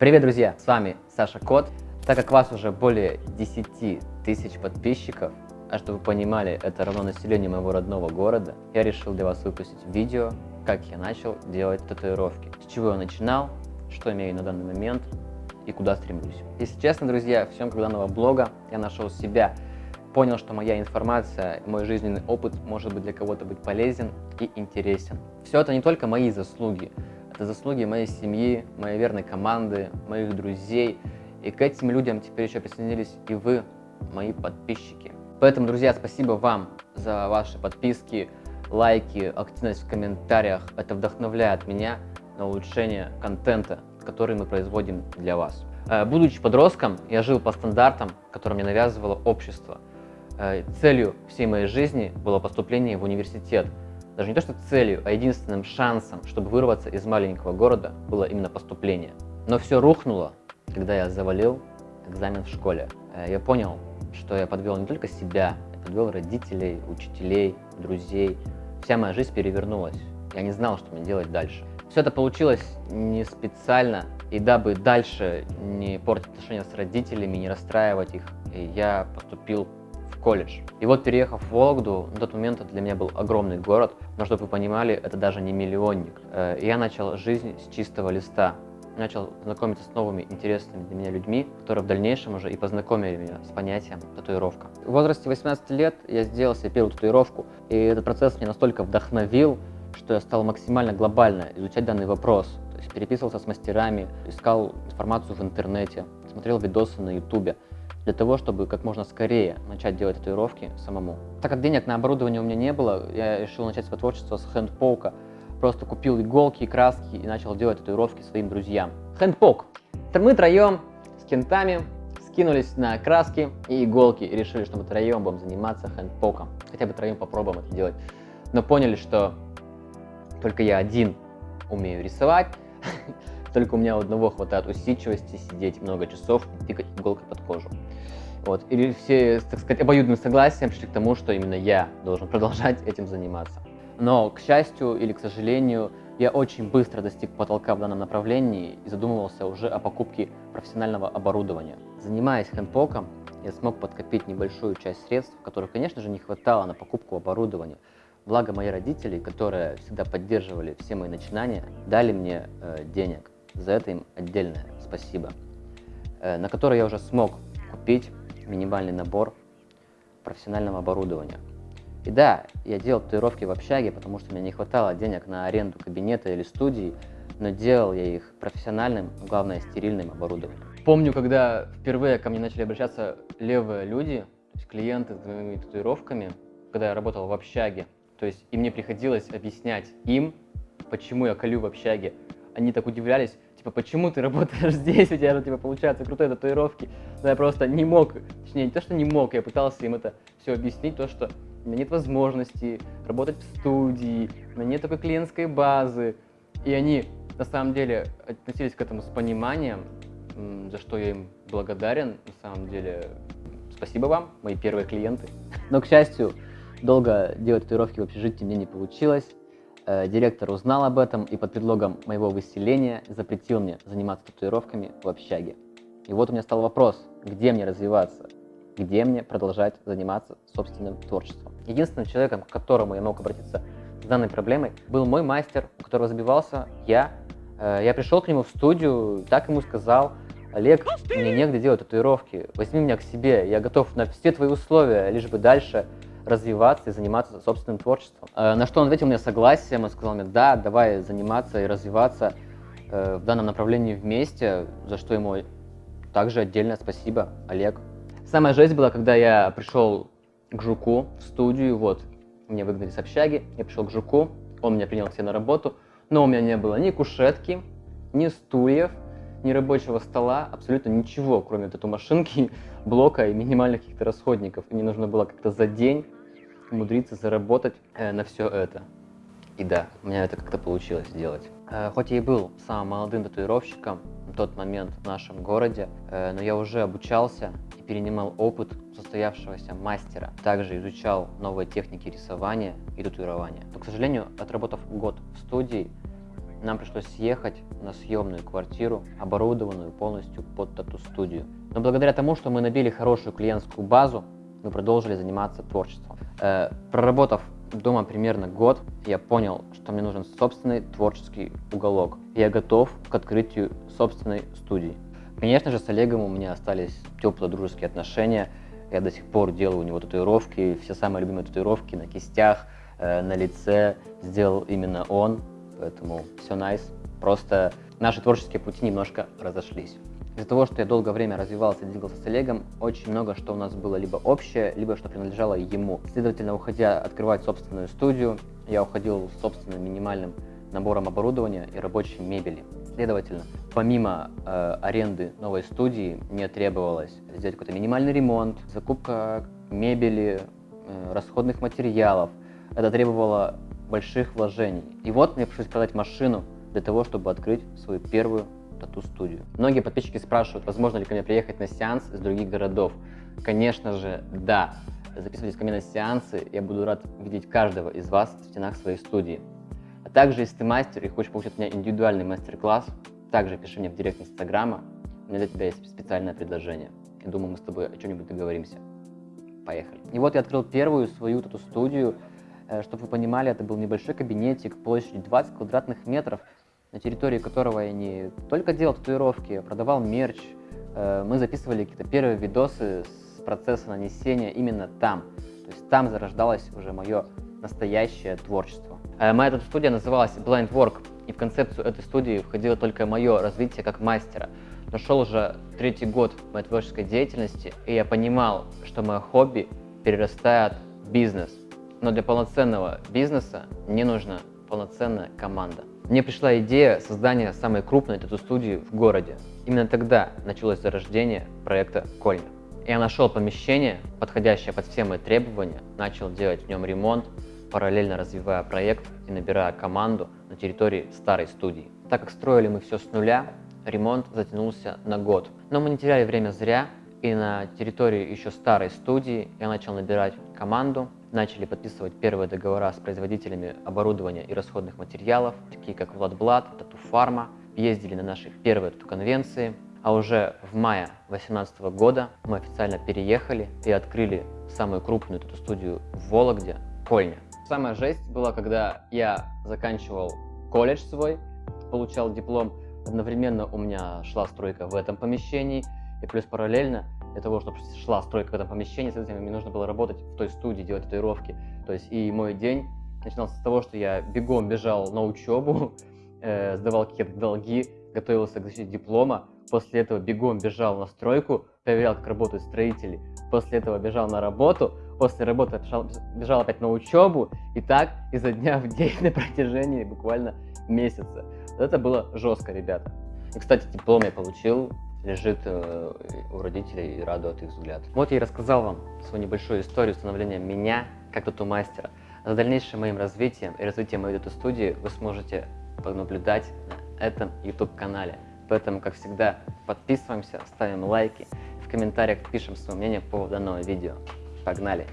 Привет, друзья! С вами Саша Кот. Так как вас уже более 10 тысяч подписчиков, а чтобы вы понимали, это равно населению моего родного города, я решил для вас выпустить видео, как я начал делать татуировки. С чего я начинал, что имею на данный момент и куда стремлюсь. Если честно, друзья, в съемках данного блога я нашел себя, понял, что моя информация, мой жизненный опыт может быть для кого-то быть полезен и интересен. Все это не только мои заслуги, это заслуги моей семьи, моей верной команды, моих друзей. И к этим людям теперь еще присоединились и вы, мои подписчики. Поэтому, друзья, спасибо вам за ваши подписки, лайки, активность в комментариях. Это вдохновляет меня на улучшение контента, который мы производим для вас. Э, будучи подростком, я жил по стандартам, которые мне навязывало общество. Э, целью всей моей жизни было поступление в университет – даже не то что целью, а единственным шансом, чтобы вырваться из маленького города, было именно поступление. Но все рухнуло, когда я завалил экзамен в школе. Э, я понял, что я подвел не только себя, я подвел родителей, учителей, друзей. Вся моя жизнь перевернулась. Я не знал, что мне делать дальше. Все это получилось не специально, и дабы дальше не портить отношения с родителями, не расстраивать их, я поступил колледж. И вот переехав в Вологду, на тот момент это для меня был огромный город, но чтобы вы понимали, это даже не миллионник. Э, я начал жизнь с чистого листа, начал знакомиться с новыми интересными для меня людьми, которые в дальнейшем уже и познакомили меня с понятием татуировка. В возрасте 18 лет я сделал себе первую татуировку, и этот процесс меня настолько вдохновил, что я стал максимально глобально изучать данный вопрос. То есть переписывался с мастерами, искал информацию в интернете, смотрел видосы на ютубе для того, чтобы как можно скорее начать делать татуировки самому. Так как денег на оборудование у меня не было, я решил начать свое творчество с хендпоука. Просто купил иголки и краски и начал делать татуировки своим друзьям. Хендпок. Мы троем с кентами скинулись на краски и иголки и решили, что мы троем будем заниматься хендпоком. Хотя бы троем попробуем это делать. Но поняли, что только я один умею рисовать, только у меня одного хватает усидчивости сидеть много часов и тыкать иголкой под кожу. Вот. Или все, так сказать, обоюдным согласием пришли к тому, что именно я должен продолжать этим заниматься. Но, к счастью или к сожалению, я очень быстро достиг потолка в данном направлении и задумывался уже о покупке профессионального оборудования. Занимаясь хендпоком, я смог подкопить небольшую часть средств, которых, конечно же, не хватало на покупку оборудования. Благо мои родители, которые всегда поддерживали все мои начинания, дали мне э, денег. За это им отдельное спасибо. Э, на который я уже смог купить минимальный набор профессионального оборудования. И да, я делал татуировки в общаге, потому что мне не хватало денег на аренду кабинета или студии, но делал я их профессиональным, главное, стерильным оборудованием. Помню, когда впервые ко мне начали обращаться левые люди, то есть клиенты с моими татуировками, когда я работал в общаге, то есть и мне приходилось объяснять им, почему я колю в общаге. Они так удивлялись, типа, почему ты работаешь здесь, у тебя же, типа, получаются крутые татуировки. Но я просто не мог, точнее, не то, что не мог, я пытался им это все объяснить, то, что у меня нет возможности работать в студии, у меня нет такой клиентской базы. И они, на самом деле, относились к этому с пониманием, за что я им благодарен, на самом деле. Спасибо вам, мои первые клиенты. Но, к счастью, долго делать татуировки в общежитии мне не получилось. Э, директор узнал об этом и под предлогом моего выселения запретил мне заниматься татуировками в общаге. И вот у меня стал вопрос, где мне развиваться, где мне продолжать заниматься собственным творчеством. Единственным человеком, к которому я мог обратиться с данной проблемой, был мой мастер, у которого забивался я. Э, я пришел к нему в студию, так ему сказал, Олег, мне негде делать татуировки, возьми меня к себе, я готов на все твои условия, лишь бы дальше развиваться и заниматься собственным творчеством. Э, на что он ответил мне согласием, он сказал мне, да, давай заниматься и развиваться э, в данном направлении вместе, за что ему также отдельное спасибо, Олег. Самая жесть была, когда я пришел к Жуку в студию, вот, меня выгнали с общаги, я пришел к Жуку, он меня принял к себе на работу, но у меня не было ни кушетки, ни стульев, ни рабочего стола, абсолютно ничего, кроме вот этой машинки, блока и минимальных каких-то расходников. И мне нужно было как-то за день умудриться заработать э, на все это. И да, у меня это как-то получилось сделать. Э, хоть я и был самым молодым татуировщиком на тот момент в нашем городе, э, но я уже обучался и перенимал опыт состоявшегося мастера. Также изучал новые техники рисования и татуирования. Но, к сожалению, отработав год в студии, нам пришлось съехать на съемную квартиру, оборудованную полностью под тату-студию. Но благодаря тому, что мы набили хорошую клиентскую базу, мы продолжили заниматься творчеством. Э, проработав дома примерно год, я понял, что мне нужен собственный творческий уголок. Я готов к открытию собственной студии. Конечно же, с Олегом у меня остались теплые дружеские отношения. Я до сих пор делаю у него татуировки, все самые любимые татуировки на кистях, э, на лице сделал именно он, поэтому все nice. Просто наши творческие пути немножко разошлись. Из-за того, что я долгое время развивался и двигался с Олегом, очень много что у нас было либо общее, либо что принадлежало ему. Следовательно, уходя открывать собственную студию, я уходил с собственным минимальным набором оборудования и рабочей мебели. Следовательно, помимо э, аренды новой студии, мне требовалось сделать какой-то минимальный ремонт, закупка мебели, э, расходных материалов. Это требовало больших вложений. И вот мне пришлось продать машину для того, чтобы открыть свою первую тату-студию. Многие подписчики спрашивают, возможно ли ко мне приехать на сеанс из других городов. Конечно же, да. Записывайтесь ко мне на сеансы, я буду рад видеть каждого из вас в стенах своей студии. А также, если ты мастер и хочешь получить от меня индивидуальный мастер-класс, также пиши мне в директ инстаграма, у меня для тебя есть специальное предложение. Я думаю, мы с тобой о чем-нибудь договоримся. Поехали. И вот я открыл первую свою тату-студию. Э, чтобы вы понимали, это был небольшой кабинетик площадью 20 квадратных метров, на территории которого я не только делал татуировки, а продавал мерч. Э, мы записывали какие-то первые видосы с процесса нанесения именно там. То есть там зарождалось уже мое настоящее творчество. Э, моя эта студия называлась Blind Work, и в концепцию этой студии входило только мое развитие как мастера. Но шел уже третий год моей творческой деятельности, и я понимал, что мое хобби перерастает в бизнес. Но для полноценного бизнеса мне нужна полноценная команда. Мне пришла идея создания самой крупной тату-студии в городе. Именно тогда началось зарождение проекта Кольня. Я нашел помещение, подходящее под все мои требования, начал делать в нем ремонт, параллельно развивая проект и набирая команду на территории старой студии. Так как строили мы все с нуля, ремонт затянулся на год. Но мы не теряли время зря, и на территории еще старой студии я начал набирать команду, начали подписывать первые договора с производителями оборудования и расходных материалов, такие как Владблад, Тату Фарма, ездили на наши первые тату-конвенции, а уже в мае 2018 года мы официально переехали и открыли самую крупную тату-студию в Вологде, Кольня. Самая жесть была, когда я заканчивал колледж свой, получал диплом, одновременно у меня шла стройка в этом помещении, и плюс параллельно для того, чтобы шла стройка в этом помещении, соответственно, мне нужно было работать в той студии, делать татуировки. То есть и мой день начинался с того, что я бегом бежал на учебу, э, сдавал какие-то долги, готовился к защите диплома, после этого бегом бежал на стройку, проверял, как работают строители, после этого бежал на работу, после работы бежал, бежал опять на учебу, и так изо дня в день на протяжении буквально месяца. Это было жестко, ребята. И, кстати, диплом я получил лежит э, у родителей и радует их взгляд. Вот я и рассказал вам свою небольшую историю становления меня как тату-мастера. За дальнейшим моим развитием и развитием моей тату-студии вы сможете понаблюдать на этом YouTube-канале. Поэтому, как всегда, подписываемся, ставим лайки, в комментариях пишем свое мнение по данному видео. Погнали!